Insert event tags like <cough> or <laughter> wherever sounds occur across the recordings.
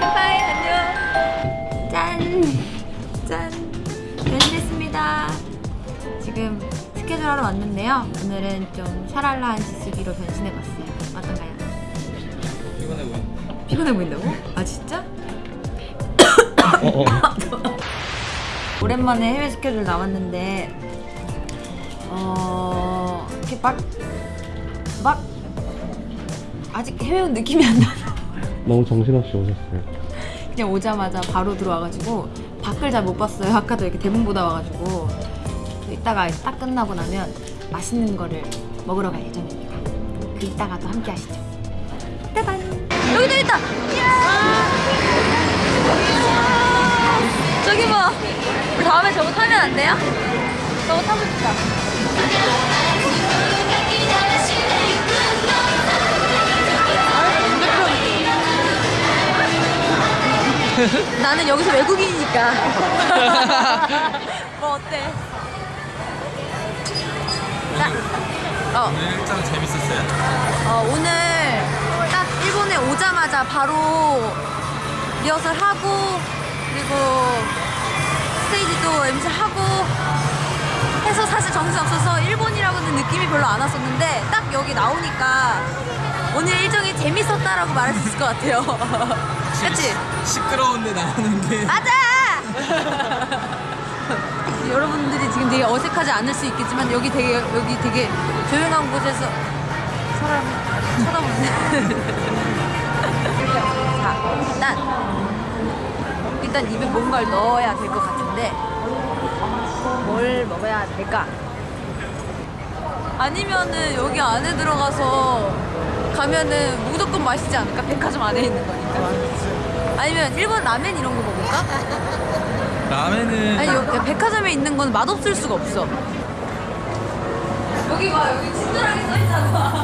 하이 안녕. 짠. 짠. 변신했습니다. 지금 스케줄 하러 왔는데요. 오늘은 좀 샤랄라한 지수기로 변신해봤어요. 어떤가요? 피곤해 보인다. 피곤해 보인다고? 아 진짜? 어, 어. <laughs> 오랜만에 해외 스케줄 나왔는데 어 이렇게 막 막 아직 해외 온 느낌이 안 나. 너무 정신없이 오셨어요. 그냥 오자마자 바로 들어와가지고 밖을 잘 못 봤어요. <laughs> 아까도 이렇게 대문 보다 와가지고 이따가 딱 끝나고 나면 맛있는 거를 먹으러 갈 예정입니다. 그 이따가 또 함께 하시죠. 따단 여기도 있다. 저기 봐. 우리 다음에 저거 타면 안 돼요? 저거 타고 싶다. <laughs> 나는 여기서 외국인이니까. <laughs> 뭐 어때? 자, 어, 오늘 일정 재밌었어요? 어, 오늘 딱 일본에 오자마자 바로 리허설 하고 그리고 스테이지도 MC 하고 해서 사실 정신 없어서 일본이라고는 느낌이 별로 안 왔었는데 딱 여기 나오니까 오늘 일정이 재밌었다라고 말할 수 있을 것 같아요. <laughs> 그치? 시끄러운데 나오는 게. 맞아! <laughs> 여러분들이 지금 되게 어색하지 않을 수 있겠지만 여기 되게 여기 되게 조용한 곳에서 사람 쳐다보는 <laughs> 자 일단 일단 입에 뭔가를 넣어야 될 것 같은데 뭘 먹어야 될까? 아니면은 여기 안에 들어가서 가면은 무조건 맛있지 않을까? 백화점 안에 있는 거니까 아니면 일본 라멘 이런 거 먹을까? 라면은 아니 여, 백화점에 있는 건 맛없을 수가 없어 여기 봐 여기 친절하게 써있잖아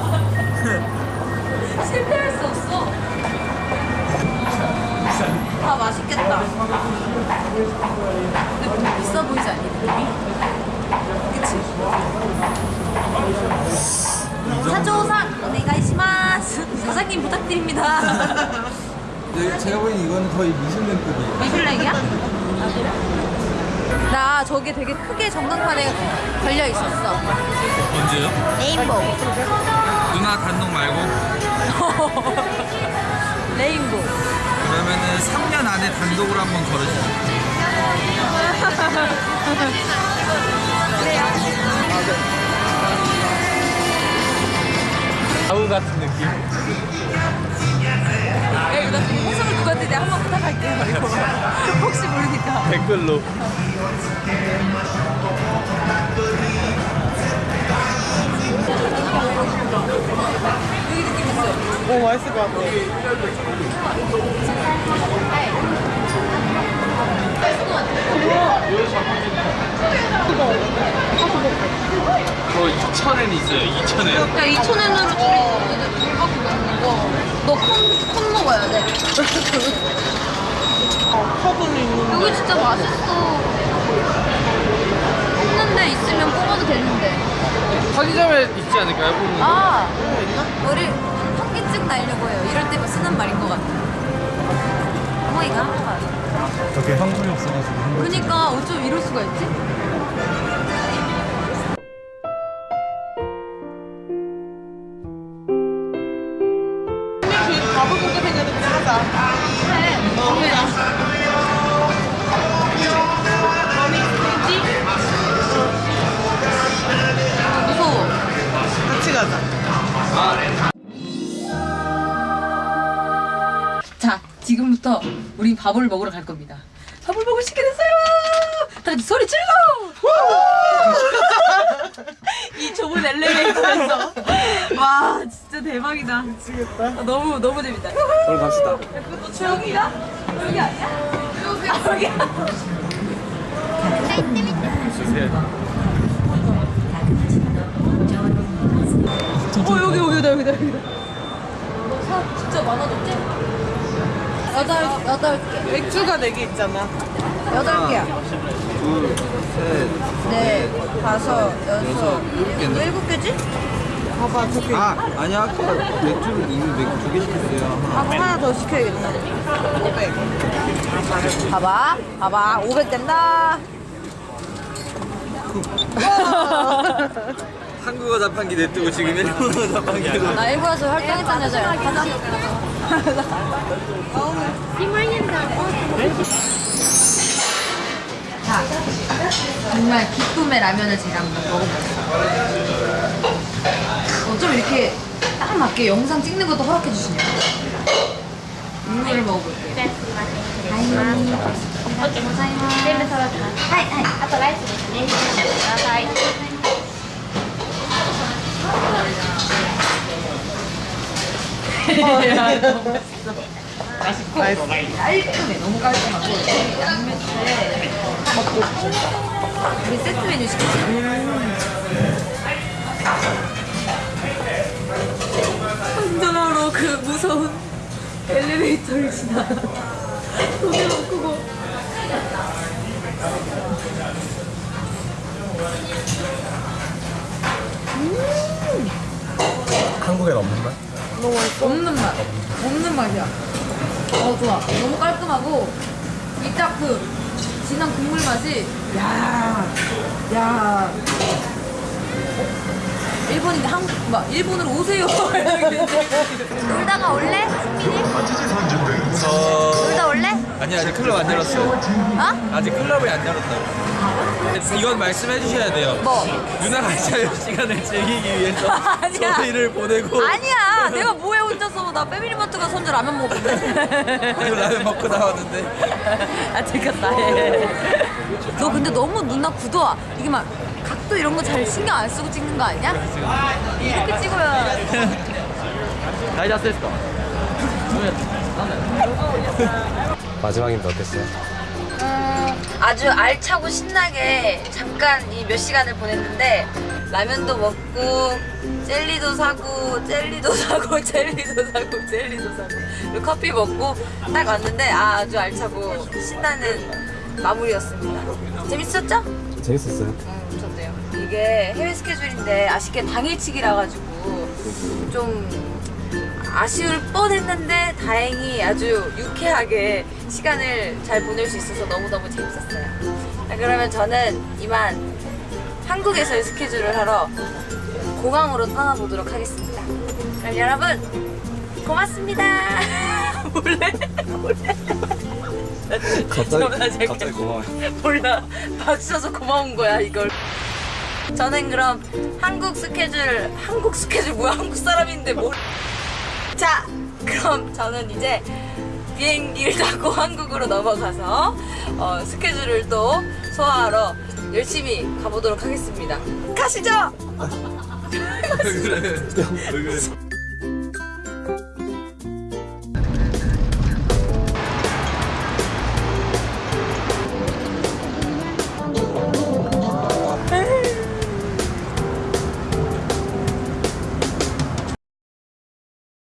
사장님 부탁드립니다 <laughs> 네, 제가 보기엔 이거는 거의 미슐랭급이에요. 미슐랭이야? <laughs> 나 저게 되게 크게 전광판에 걸려 있었어. 언제요? 레인보우. 누나 단독 말고 <laughs> 레인보우. 그러면은 3년 안에 단독으로 한번 걸어주세요. 아 우 같은 느낌. 야, 이거 나 지금 호수를 누구한테 내가 한번 부탁할게요. 이거. <laughs> 혹시 모르니까. 댓글로. 여기 느낌 있어. 오 맛있을 것 같아. 저 2,000엔 있어요. 2,000엔. 야, 2,000원으로 둘이 물밖에 먹는 거. 너콘 콘 먹어야 돼. 여기 진짜 맛있어. 뽑는데 있으면 뽑아도 되는데. 편의점에 있지 않을까요? 보는 아, 우리 현기증 날려고 해요. 이럴 때 쓰는 말인 것 같아. 어머니가 저게 현금이 없어가지고. 그러니까 어쩜 이럴 수가 있지? 지금부터 우린 밥을 먹으러 갈 겁니다. 밥을 먹을 시게 됐어요. 다 같이 소리 질러. 이 좁은 엘리베이터에서 와 진짜 대박이다. 미치겠다. 아, 너무 너무 재밌다. 오늘 갑시다. 그것도 저기다? 여기 아니야? 여기 여기야. 주세요. 어 여기 여기다 여기다 여기다. 사 진짜 많아졌지? 여덟 여덟 개 맥주가 4개 있잖아. 여덟 개야. 둘, 셋, 네 다섯 여섯 일곱 일곱 개지? 봐봐 저기 아 아니야 아까 맥주를 이미 맥주 두 개 시켰어요. 하고 하나 더 시켜야겠다 500 봐봐, 봐봐, 500 된다. <laughs> 한국어 자판기 냅두고 지금 일본어 <laughs> 자판기 도 나 일본에서 활동했던 여자야. 가자. 자, 정말 기쁨의 라면을 제가 한번 먹어볼게요. 어쩜 이렇게 딱 맞게 영상 찍는 것도 허락해 주시냐고. 국물을 먹어볼게요. 全部揃ってます。はい、はい。あとライスですね。ください。 깔끔해, 너무 깔끔하고 양매추에 먹고 우리 세트 메뉴 시켰어요. 운전하러 그 무서운 엘리베이터를 지나. 너무 크고. 한국엔 없는 맛? 없는 맛. 없는 맛이야. 어, 좋아. 너무 깔끔하고, 이 딱 그, 진한 국물 맛이, 야 야. 일본인데 한국, 막, 일본으로 오세요. <laughs> 놀다가 올래? 승민이? 놀다 올래? 아니 아직 클럽 안 열었어. 어? 아직 클럽이 안 열었다고. 이건 말씀해 주셔야 돼요. 뭐? 누나가 자유 시간을 즐기기 위해서 <laughs> 아니야. 저희를 보내고 아니야! <laughs> 내가 뭐해 혼자서. 나 패밀리마트 가서 혼자 라면 먹었는데. <laughs> 라면 먹고 나왔는데 아 들켰다 예. 너 근데 너무 누나 굳어 이게 막 각도 이런 거 잘 신경 안 쓰고 찍는 거 아니야? 이렇게 찍어야 다이저스 됐어. 마지막인데 어땠어요? 아주 알차고 신나게 잠깐 이 몇 시간을 보냈는데 라면도 먹고 젤리도 사고 젤리도 <laughs> 사고 젤리도 사고 젤리도 사고 그리고 커피 먹고 딱 왔는데 아, 아주 알차고 신나는 마무리였습니다 재밌었죠? 재밌었어요. 음, 좋네요. 이게 해외 스케줄인데 아쉽게 당일치기라 가지고 좀 아쉬울 뻔했는데 다행히 아주 유쾌하게 시간을 잘 보낼 수 있어서 너무너무 재밌었어요. 자, 그러면 저는 이만 한국에서의 스케줄을 하러 공항으로 떠나보도록 하겠습니다. 그럼 여러분 고맙습니다. <laughs> 몰래 몰래 갑자기, <laughs> 갑자기 고마워요. 몰라 쳐서 고마운 거야 이걸 저는 그럼 한국 스케줄 한국 스케줄 뭐야 한국 사람인데 뭘 자 그럼 저는 이제 비행기를 타고 <laughs> 한국으로 넘어가서 어, 스케줄을 또 소화하러 열심히 가보도록 하겠습니다. 가시죠? <laughs>